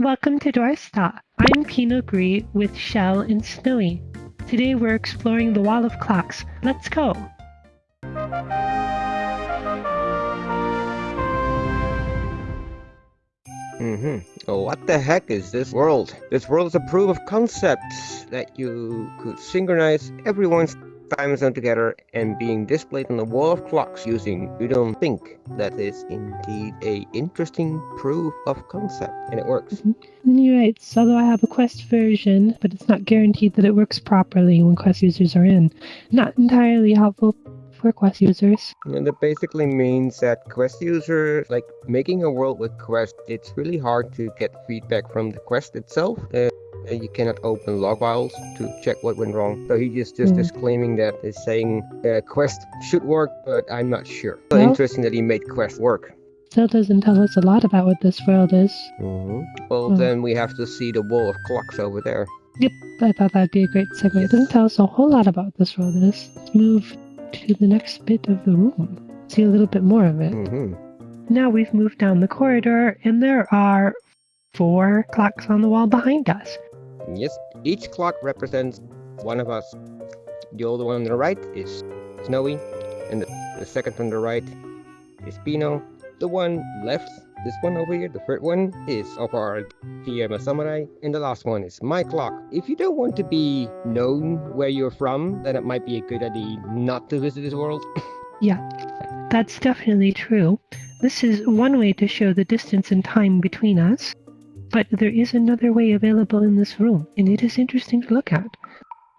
Welcome to Dorsta. I'm Pinot Gris with Shell and Snowy. Today we're exploring the Wall of Clocks. Let's go! Mm-hmm. Oh, what the heck is this world? This world is a proof of concepts that you could synchronize everyone's time zone together and being displayed on the wall of clocks using you don't think. That is indeed a interesting proof of concept and it works. You're right. Although i have a quest version but it's not guaranteed that it works properly when quest users are in. Not entirely helpful for quest users. And that basically means that quest users like making a world with quest it's really hard to get feedback from the quest itself. Uh, and you cannot open log files to check what went wrong. So he just just mm. is claiming that is saying uh, Quest should work, but I'm not sure. So well, interesting that he made Quest work. Still doesn't tell us a lot about what this world is. Mm -hmm. Well, oh. then we have to see the wall of clocks over there. Yep, I thought that'd be a great segue. Yes. It doesn't tell us a whole lot about this world is. Let's move to the next bit of the room. See a little bit more of it. Mm -hmm. Now we've moved down the corridor, and there are four clocks on the wall behind us. Yes, each clock represents one of us. The older one on the right is Snowy, and the, the second from the right is Pino. The one left, this one over here, the third one, is of our TM Samurai, and the last one is my clock. If you don't want to be known where you're from, then it might be a good idea not to visit this world. yeah, that's definitely true. This is one way to show the distance and time between us. But there is another way available in this room, and it is interesting to look at.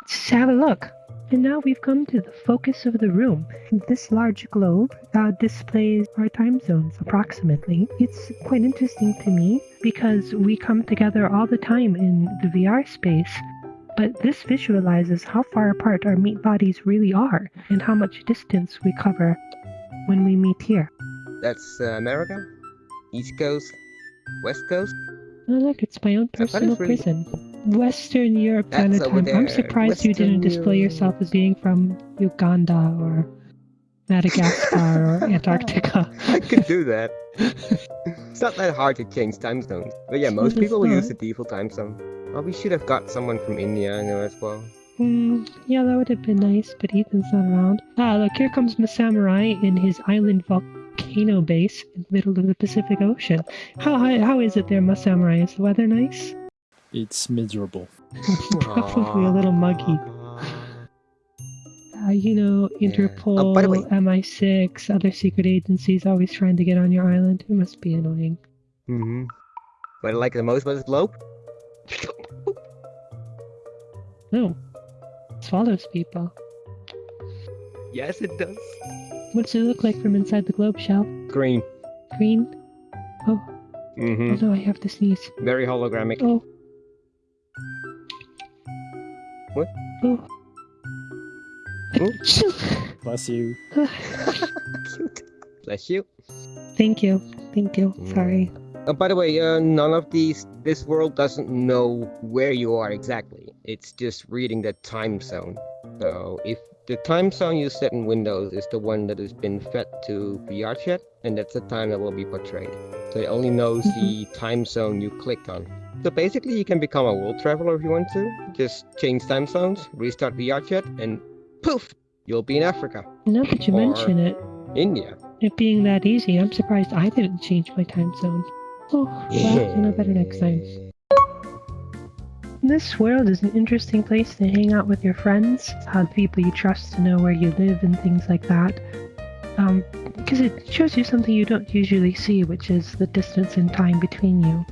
Let's have a look. And now we've come to the focus of the room. This large globe uh, displays our time zones approximately. It's quite interesting to me because we come together all the time in the VR space, but this visualizes how far apart our meat bodies really are and how much distance we cover when we meet here. That's uh, America? East Coast? West Coast? Oh, look, it's my own personal really... prison. Western Europe time. I'm surprised Western you didn't display yourself as being from Uganda or Madagascar or Antarctica. I could do that. it's not that hard to change time zones. But yeah, most people will use the default time zone. Well, we should have got someone from India, you know, as well. Hmm, yeah, that would have been nice, but Ethan's not around. Ah, look, here comes samurai in his island volcano volcano base in the middle of the Pacific Ocean. How how, how is it there, my samurai? Is the weather nice? It's miserable. Probably a little muggy. Uh, you know, Interpol, yeah. oh, MI6, other secret agencies always trying to get on your island. It must be annoying. Mm-hmm. What I like the most about this globe? No. Swallows people. Yes, it does. What does it look like from inside the globe shell? Green. Green? Oh. Mm-hmm. Oh no, I have to sneeze. Very hologramic. Oh. What? Oh. Bless you. Cute. Bless you. Thank you. Thank you. Mm. Sorry. Uh, by the way, uh, none of these, this world doesn't know where you are exactly. It's just reading the time zone. So if the time zone you set in Windows is the one that has been fed to VRChat, and that's the time that will be portrayed. So it only knows the time zone you clicked on. So basically, you can become a world traveler if you want to. Just change time zones, restart VRChat, and poof, you'll be in Africa. Now that you mention it, India. It being that easy, I'm surprised I didn't change my time zone. Oh, well, know better next time. This world is an interesting place to hang out with your friends, have people you trust to know where you live and things like that. Um, because it shows you something you don't usually see, which is the distance and time between you.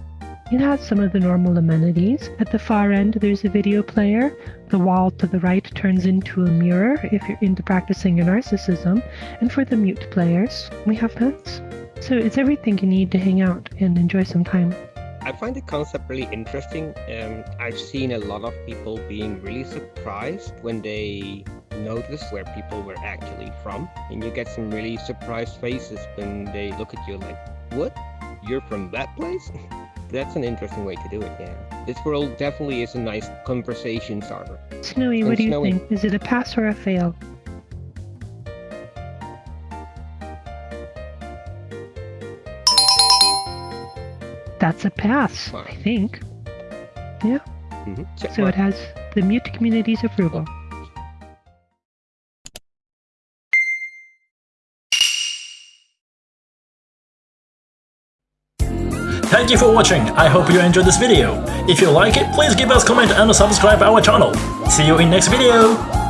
It has some of the normal amenities. At the far end, there's a video player. The wall to the right turns into a mirror if you're into practicing your narcissism. And for the mute players, we have pets. So it's everything you need to hang out and enjoy some time. I find the concept really interesting. Um, I've seen a lot of people being really surprised when they notice where people were actually from. And you get some really surprised faces when they look at you like, what? You're from that place? That's an interesting way to do it, yeah. This world definitely is a nice conversation starter. Snowy, and what do you Snowy, think? Is it a pass or a fail? That's a pass, Wow. I think. Mhm. So mark. it has the mute community's approval. Thank you for watching, I hope you enjoyed this video. If you like it, please give us comment and subscribe our channel. See you in next video!